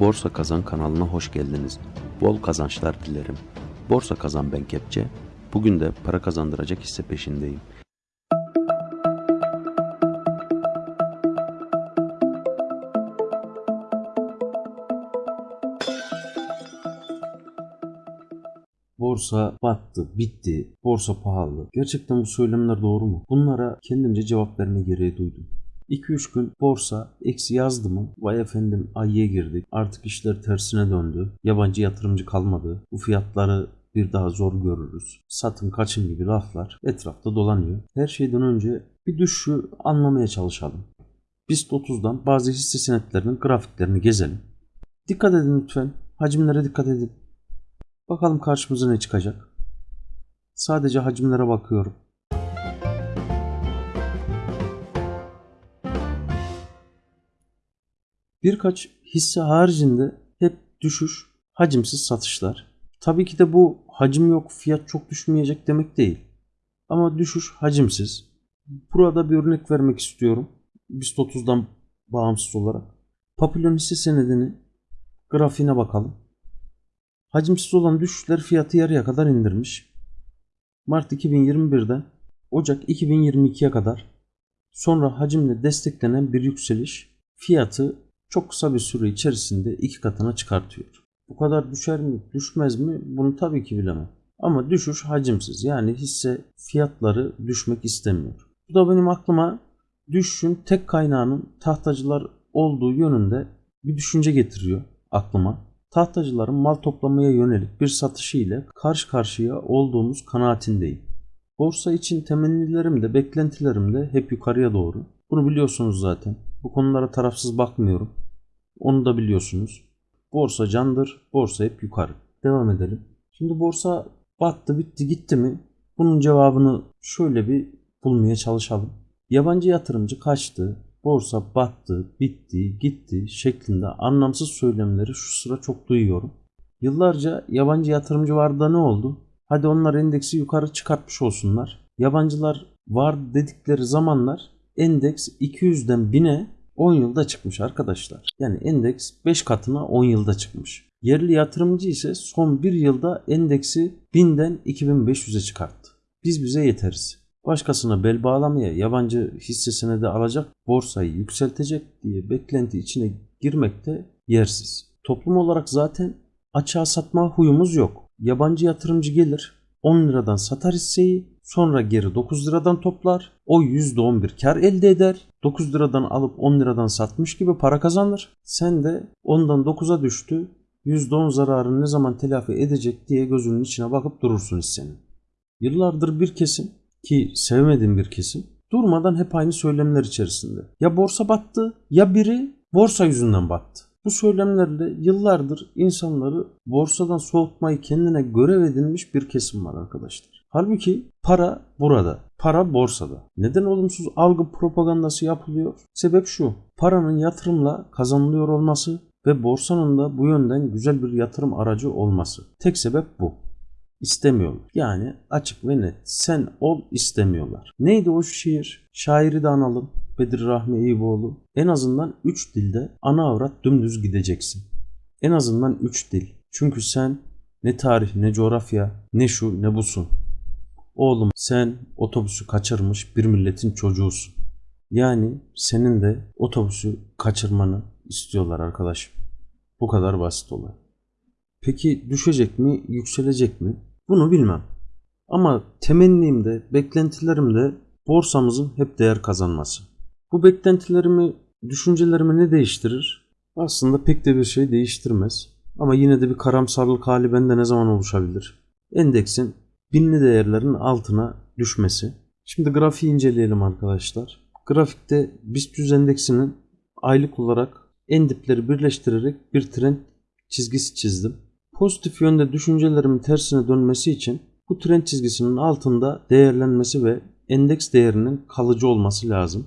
Borsa Kazan kanalına hoş geldiniz. Bol kazançlar dilerim. Borsa Kazan ben Kepçe. Bugün de para kazandıracak hisse peşindeyim. Borsa battı, bitti, borsa pahalı. Gerçekten bu söylemler doğru mu? Bunlara kendimce cevap verme gereği duydum. 2-3 gün borsa eksi yazdı mı? Vay efendim ayıya girdik. Artık işler tersine döndü. Yabancı yatırımcı kalmadı. Bu fiyatları bir daha zor görürüz. Satın kaçın gibi laflar etrafta dolanıyor. Her şeyden önce bir düşüşü anlamaya çalışalım. BIST 30'dan bazı hisse senetlerinin grafiklerini gezelim. Dikkat edin lütfen. Hacimlere dikkat edin. Bakalım karşımıza ne çıkacak. Sadece hacimlere bakıyorum. Birkaç hisse haricinde hep düşüş, hacimsiz satışlar. Tabii ki de bu hacim yok, fiyat çok düşmeyecek demek değil. Ama düşüş hacimsiz. Burada bir örnek vermek istiyorum. BIST 30'dan bağımsız olarak. Papillon hisse senedini grafiğine bakalım. Hacimsiz olan düşüşler fiyatı yarıya kadar indirmiş. Mart 2021'den Ocak 2022'ye kadar sonra hacimle desteklenen bir yükseliş fiyatı çok kısa bir süre içerisinde iki katına çıkartıyor. Bu kadar düşer mi, düşmez mi? Bunu tabii ki bilemem. Ama düşüş hacimsiz. Yani hisse fiyatları düşmek istemiyor. Bu da benim aklıma düşüşün tek kaynağının tahtacılar olduğu yönünde bir düşünce getiriyor aklıma. Tahtacıların mal toplamaya yönelik bir satışı ile karşı karşıya olduğumuz kanaatindeyim. Borsa için temennilerim de beklentilerim de hep yukarıya doğru. Bunu biliyorsunuz zaten. Bu konulara tarafsız bakmıyorum. Onu da biliyorsunuz. Borsa candır, borsa hep yukarı. Devam edelim. Şimdi borsa battı, bitti, gitti mi? Bunun cevabını şöyle bir bulmaya çalışalım. Yabancı yatırımcı kaçtı, borsa battı, bitti, gitti şeklinde anlamsız söylemleri şu sıra çok duyuyorum. Yıllarca yabancı yatırımcı vardı da ne oldu? Hadi onlar endeksi yukarı çıkartmış olsunlar. Yabancılar var dedikleri zamanlar endeks 200'den 1000'e 10 yılda çıkmış arkadaşlar. Yani endeks 5 katına 10 yılda çıkmış. Yerli yatırımcı ise son 1 yılda endeksi 1000'den 2500'e çıkarttı. Biz bize yeteriz. Başkasına bel bağlamaya yabancı hissesine de alacak borsayı yükseltecek diye beklenti içine girmek de yersiz. Toplum olarak zaten açığa satma huyumuz yok. Yabancı yatırımcı gelir 10 liradan satar hisseyi sonra geri 9 liradan toplar. O %11 kar elde eder. 9 liradan alıp 10 liradan satmış gibi para kazanır. Sen de ondan 9'a düştü. %10 zararını ne zaman telafi edecek diye gözünün içine bakıp durursun hissenin. Yıllardır bir kesim ki sevmediğim bir kesim durmadan hep aynı söylemler içerisinde. Ya borsa battı ya biri borsa yüzünden battı. Bu söylemlerle yıllardır insanları borsadan soğutmayı kendine görev edinmiş bir kesim var arkadaşlar. Halbuki para burada. Para borsada. Neden olumsuz algı propagandası yapılıyor? Sebep şu. Paranın yatırımla kazanılıyor olması ve borsanın da bu yönden güzel bir yatırım aracı olması. Tek sebep bu. İstemiyorlar. Yani açık ve net. Sen ol istemiyorlar. Neydi o şiir? Şairi de analım. Bedir Rahmi Eyüboğlu. En azından 3 dilde ana avrat dümdüz gideceksin. En azından 3 dil. Çünkü sen ne tarih ne coğrafya ne şu ne busun. Oğlum sen otobüsü kaçırmış bir milletin çocuğusun. Yani senin de otobüsü kaçırmanı istiyorlar arkadaşım. Bu kadar basit olay. Peki düşecek mi, yükselecek mi? Bunu bilmem. Ama temennim beklentilerim de borsamızın hep değer kazanması. Bu beklentilerimi, düşüncelerimi ne değiştirir? Aslında pek de bir şey değiştirmez. Ama yine de bir karamsarlık hali bende ne zaman oluşabilir? Endeksin binli değerlerin altına düşmesi. Şimdi grafiği inceleyelim arkadaşlar. Grafikte BIST 100 endeksinin aylık olarak en dipleri birleştirerek bir trend çizgisi çizdim. Pozitif yönde düşüncelerimin tersine dönmesi için bu trend çizgisinin altında değerlenmesi ve endeks değerinin kalıcı olması lazım.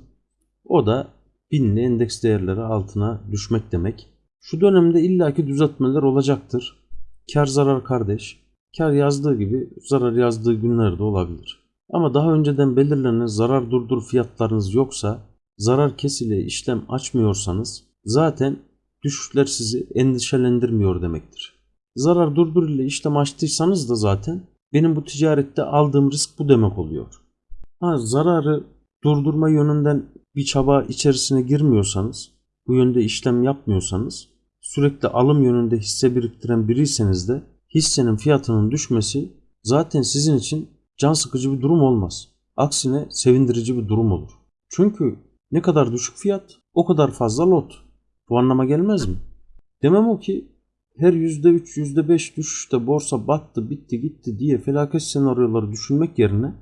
O da binli endeks değerleri altına düşmek demek. Şu dönemde illaki düzeltmeler olacaktır. Kar zarar kardeş. Kar yazdığı gibi zarar yazdığı günler de olabilir. Ama daha önceden belirlenen zarar durdur fiyatlarınız yoksa, zarar kesile işlem açmıyorsanız zaten düşüşler sizi endişelendirmiyor demektir. Zarar durdur ile işlem açtıysanız da zaten benim bu ticarette aldığım risk bu demek oluyor. Ha, zararı durdurma yönünden bir çaba içerisine girmiyorsanız, bu yönde işlem yapmıyorsanız, sürekli alım yönünde hisse biriktiren biriyseniz de hissenin fiyatının düşmesi zaten sizin için can sıkıcı bir durum olmaz. Aksine sevindirici bir durum olur. Çünkü ne kadar düşük fiyat o kadar fazla lot. Bu anlama gelmez mi? Demem o ki her %3, %5 düşüşte borsa battı, bitti, gitti diye felaket senaryoları düşünmek yerine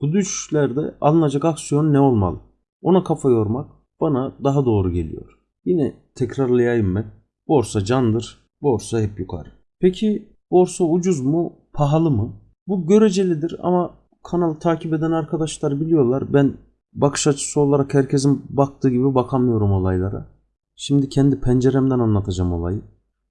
bu düşüşlerde alınacak aksiyon ne olmalı? Ona kafa yormak bana daha doğru geliyor. Yine tekrarlayayım ben. Borsa candır, borsa hep yukarı. Peki borsa ucuz mu, pahalı mı? Bu görecelidir ama kanalı takip eden arkadaşlar biliyorlar. Ben bakış açısı olarak herkesin baktığı gibi bakamıyorum olaylara. Şimdi kendi penceremden anlatacağım olayı.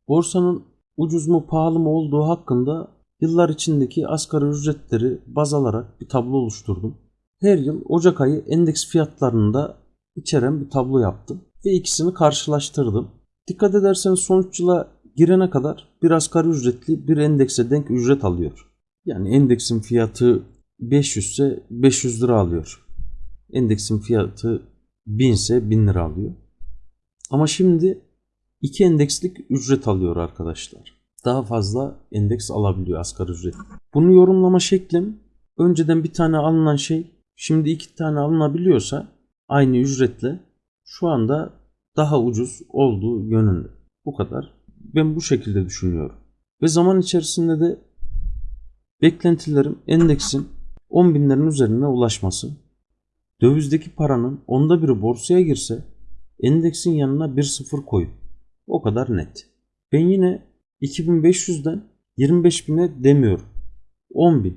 Borsanın ucuz mu pahalı mı olduğu hakkında yıllar içindeki asgari ücretleri baz alarak bir tablo oluşturdum. Her yıl Ocak ayı endeks fiyatlarını da içeren bir tablo yaptım ve ikisini karşılaştırdım. Dikkat ederseniz sonuç yıla girene kadar bir asgari ücretli bir endekse denk ücret alıyor. Yani endeksin fiyatı 500 ise 500 lira alıyor. Endeksin fiyatı 1000 ise 1000 lira alıyor. Ama şimdi iki endekslik ücret alıyor arkadaşlar. Daha fazla endeks alabiliyor asgari ücret. Bunu yorumlama şeklim önceden bir tane alınan şey şimdi iki tane alınabiliyorsa aynı ücretle şu anda daha ucuz olduğu yönünde. Bu kadar. Ben bu şekilde düşünüyorum. Ve zaman içerisinde de beklentilerim endeksin 10 binlerin üzerine ulaşması. Dövizdeki paranın onda biri borsaya girse endeksin yanına bir sıfır koyun. O kadar net. Ben yine 2500'den 25.000'e demiyorum. 10.000.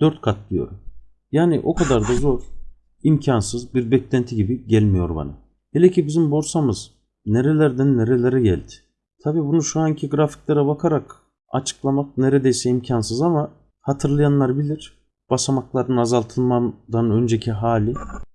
4 kat diyorum. Yani o kadar da zor, imkansız bir beklenti gibi gelmiyor bana. Hele ki bizim borsamız nerelerden nerelere geldi. Tabi bunu şu anki grafiklere bakarak açıklamak neredeyse imkansız ama hatırlayanlar bilir. Basamakların azaltılmadan önceki hali.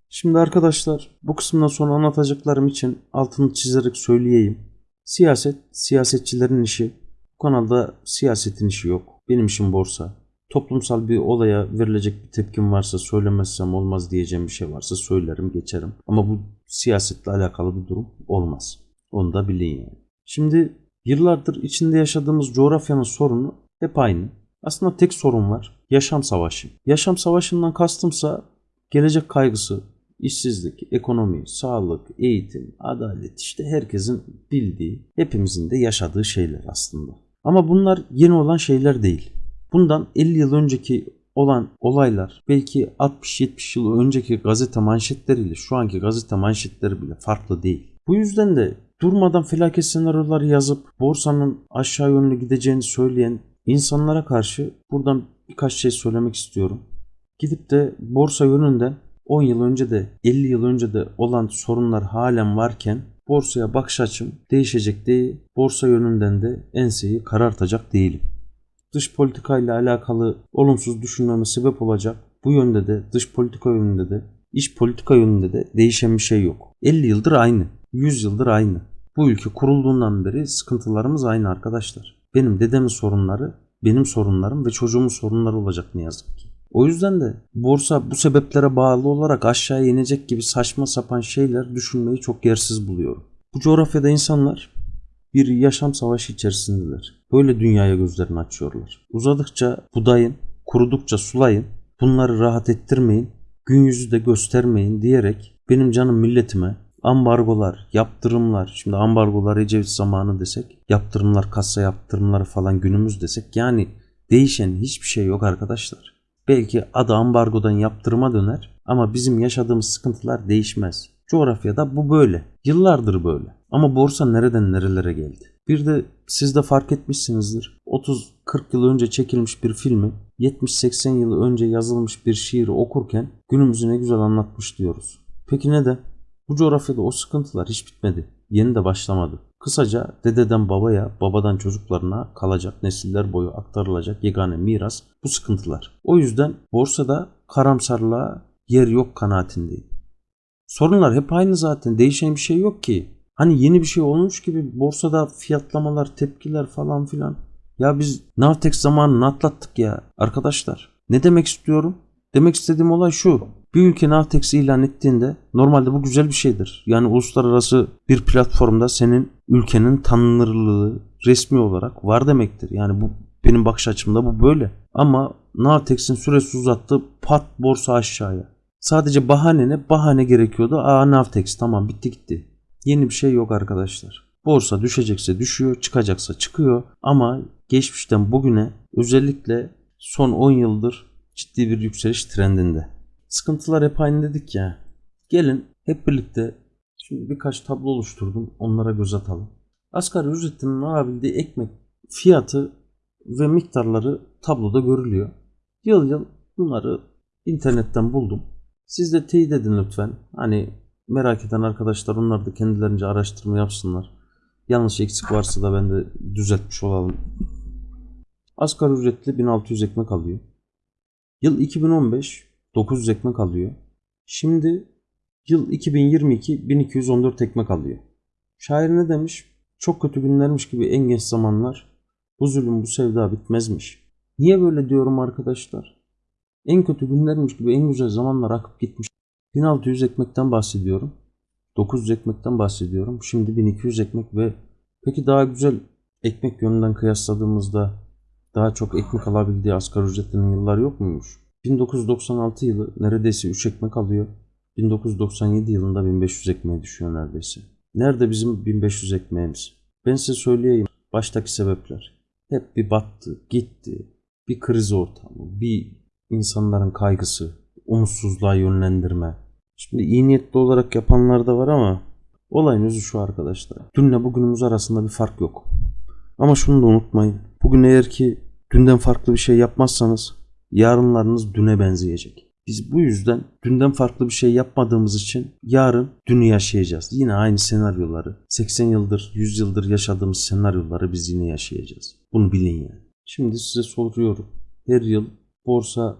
Şimdi arkadaşlar bu kısımdan sonra anlatacaklarım için altını çizerek söyleyeyim. Siyaset, siyasetçilerin işi. Bu kanalda siyasetin işi yok. Benim işim borsa. Toplumsal bir olaya verilecek bir tepkim varsa söylemezsem olmaz diyeceğim bir şey varsa söylerim geçerim. Ama bu siyasetle alakalı bir durum olmaz. Onu da bilin yani. Şimdi yıllardır içinde yaşadığımız coğrafyanın sorunu hep aynı. Aslında tek sorun var. Yaşam savaşı. Yaşam savaşından kastımsa gelecek kaygısı, işsizlik, ekonomi, sağlık, eğitim, adalet işte herkesin bildiği, hepimizin de yaşadığı şeyler aslında. Ama bunlar yeni olan şeyler değil. Bundan 50 yıl önceki olan olaylar belki 60-70 yıl önceki gazete manşetleriyle şu anki gazete manşetleri bile farklı değil. Bu yüzden de durmadan felaket senaryoları yazıp borsanın aşağı yönlü gideceğini söyleyen insanlara karşı buradan birkaç şey söylemek istiyorum. Gidip de borsa yönünden 10 yıl önce de 50 yıl önce de olan sorunlar halen varken borsaya bakış açım değişecek değil. Borsa yönünden de enseyi karartacak değilim. Dış politika ile alakalı olumsuz düşünmeme sebep olacak. Bu yönde de dış politika yönünde de iç politika yönünde de değişen bir şey yok. 50 yıldır aynı. 100 yıldır aynı. Bu ülke kurulduğundan beri sıkıntılarımız aynı arkadaşlar. Benim dedemin sorunları, benim sorunlarım ve çocuğumun sorunları olacak ne yazık ki. O yüzden de borsa bu sebeplere bağlı olarak aşağı inecek gibi saçma sapan şeyler düşünmeyi çok yersiz buluyorum. Bu coğrafyada insanlar bir yaşam savaşı içerisindeler. Böyle dünyaya gözlerini açıyorlar. Uzadıkça budayın, kurudukça sulayın, bunları rahat ettirmeyin, gün yüzü de göstermeyin diyerek benim canım milletime ambargolar, yaptırımlar, şimdi ambargolar Ecevit zamanı desek, yaptırımlar, kasa yaptırımları falan günümüz desek yani değişen hiçbir şey yok arkadaşlar. Belki adı ambargodan yaptırıma döner ama bizim yaşadığımız sıkıntılar değişmez. Coğrafyada bu böyle. Yıllardır böyle. Ama borsa nereden nerelere geldi? Bir de siz de fark etmişsinizdir. 30-40 yıl önce çekilmiş bir filmi 70-80 yıl önce yazılmış bir şiiri okurken günümüzü ne güzel anlatmış diyoruz. Peki neden? Bu coğrafyada o sıkıntılar hiç bitmedi. Yeni de başlamadı. Kısaca dededen babaya, babadan çocuklarına kalacak nesiller boyu aktarılacak yegane miras bu sıkıntılar. O yüzden borsada karamsarlığa yer yok kanaatindeyim. Sorunlar hep aynı zaten. Değişen bir şey yok ki. Hani yeni bir şey olmuş gibi borsada fiyatlamalar, tepkiler falan filan. Ya biz Navtex zamanını atlattık ya arkadaşlar. Ne demek istiyorum? Demek istediğim olay şu. Bir ülke Navtex ilan ettiğinde normalde bu güzel bir şeydir. Yani uluslararası bir platformda senin ülkenin tanınırlığı resmi olarak var demektir. Yani bu benim bakış açımda bu böyle. Ama Navtex'in süresi uzattı pat borsa aşağıya. Sadece bahane ne? Bahane gerekiyordu. Aa Navtex tamam bitti gitti. Yeni bir şey yok arkadaşlar. Borsa düşecekse düşüyor, çıkacaksa çıkıyor ama geçmişten bugüne özellikle son 10 yıldır ciddi bir yükseliş trendinde. Sıkıntılar hep aynı dedik ya. Gelin hep birlikte şimdi birkaç tablo oluşturdum. Onlara göz atalım. Asgari ücretinin alabildiği ekmek fiyatı ve miktarları tabloda görülüyor. Yıl yıl bunları internetten buldum. Siz de teyit edin lütfen. Hani merak eden arkadaşlar onlar da kendilerince araştırma yapsınlar. Yanlış eksik varsa da ben de düzeltmiş olalım. Asgari ücretli 1600 ekmek alıyor. Yıl 2015 900 ekmek alıyor. Şimdi yıl 2022 1214 ekmek alıyor. Şair ne demiş? Çok kötü günlermiş gibi en geç zamanlar bu zulüm bu sevda bitmezmiş. Niye böyle diyorum arkadaşlar? En kötü günlermiş gibi en güzel zamanlar akıp gitmiş. 1600 ekmekten bahsediyorum. 900 ekmekten bahsediyorum. Şimdi 1200 ekmek ve peki daha güzel ekmek yönünden kıyasladığımızda daha çok ekmek alabildiği asgari ücretlinin yıllar yok muymuş? 1996 yılı neredeyse 3 ekmek alıyor. 1997 yılında 1500 ekmeğe düşüyor neredeyse. Nerede bizim 1500 ekmeğimiz? Ben size söyleyeyim. Baştaki sebepler. Hep bir battı, gitti. Bir kriz ortamı, bir insanların kaygısı, umutsuzluğa yönlendirme. Şimdi iyi niyetli olarak yapanlar da var ama olayın özü şu arkadaşlar. Dünle bugünümüz arasında bir fark yok. Ama şunu da unutmayın. Bugün eğer ki dünden farklı bir şey yapmazsanız yarınlarınız düne benzeyecek. Biz bu yüzden dünden farklı bir şey yapmadığımız için yarın dünü yaşayacağız. Yine aynı senaryoları 80 yıldır 100 yıldır yaşadığımız senaryoları biz yine yaşayacağız. Bunu bilin yani. Şimdi size soruyorum. Her yıl borsa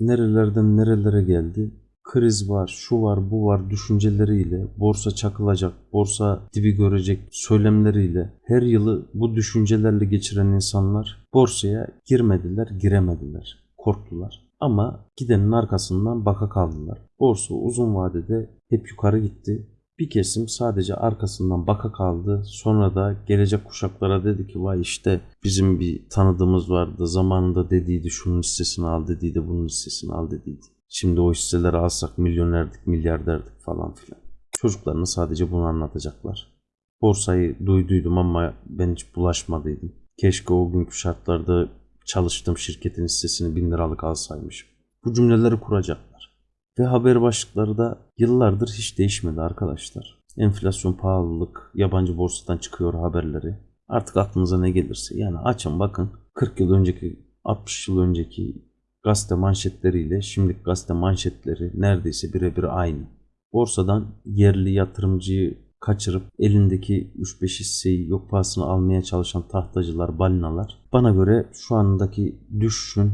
nerelerden nerelere geldi? Kriz var, şu var, bu var düşünceleriyle, borsa çakılacak, borsa dibi görecek söylemleriyle her yılı bu düşüncelerle geçiren insanlar borsaya girmediler, giremediler, korktular. Ama gidenin arkasından baka kaldılar. Borsa uzun vadede hep yukarı gitti. Bir kesim sadece arkasından baka kaldı. Sonra da gelecek kuşaklara dedi ki vay işte bizim bir tanıdığımız vardı. Zamanında dediydi şunun hissesini al dediydi bunun hissesini al dediydi. Şimdi o hisseleri alsak milyonerdik milyarderdik falan filan. Çocuklarına sadece bunu anlatacaklar. Borsayı duyduydum ama ben hiç bulaşmadıydım. Keşke o günkü şartlarda çalıştığım şirketin hissesini bin liralık alsaymışım. Bu cümleleri kuracaklar. Ve haber başlıkları da yıllardır hiç değişmedi arkadaşlar. Enflasyon, pahalılık, yabancı borsadan çıkıyor haberleri. Artık aklınıza ne gelirse. Yani açın bakın 40 yıl önceki 60 yıl önceki gazete manşetleriyle şimdiki gazete manşetleri neredeyse birebir aynı. Borsadan yerli yatırımcıyı kaçırıp elindeki 3-5 hisseyi yok pahasına almaya çalışan tahtacılar, balinalar. Bana göre şu andaki düşüşün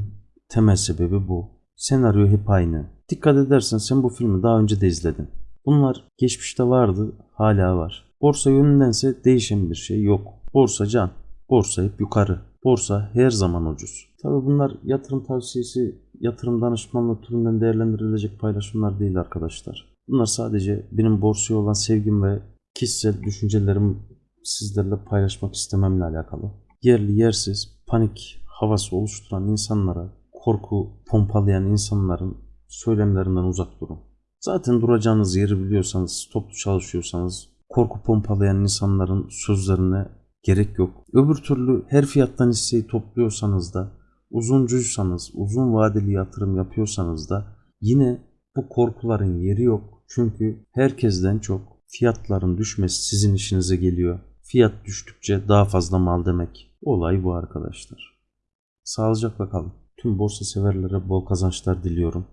temel sebebi bu. Senaryo hep aynı. Dikkat edersen sen bu filmi daha önce de izledin. Bunlar geçmişte vardı, hala var. Borsa yönündense değişen bir şey yok. Borsa can, borsa hep yukarı. Borsa her zaman ucuz. Tabi bunlar yatırım tavsiyesi, yatırım danışmanlığı türünden değerlendirilecek paylaşımlar değil arkadaşlar. Bunlar sadece benim borsaya olan sevgim ve kişisel düşüncelerimi sizlerle paylaşmak istememle alakalı. Yerli yersiz panik havası oluşturan insanlara, korku pompalayan insanların söylemlerinden uzak durun. Zaten duracağınız yeri biliyorsanız, toplu çalışıyorsanız korku pompalayan insanların sözlerine gerek yok. Öbür türlü her fiyattan hisseyi topluyorsanız da, uzuncuysanız, uzun vadeli yatırım yapıyorsanız da yine bu korkuların yeri yok. Çünkü herkesten çok fiyatların düşmesi sizin işinize geliyor. Fiyat düştükçe daha fazla mal demek. Olay bu arkadaşlar. Sağlıcakla kalın. Tüm borsa severlere bol kazançlar diliyorum.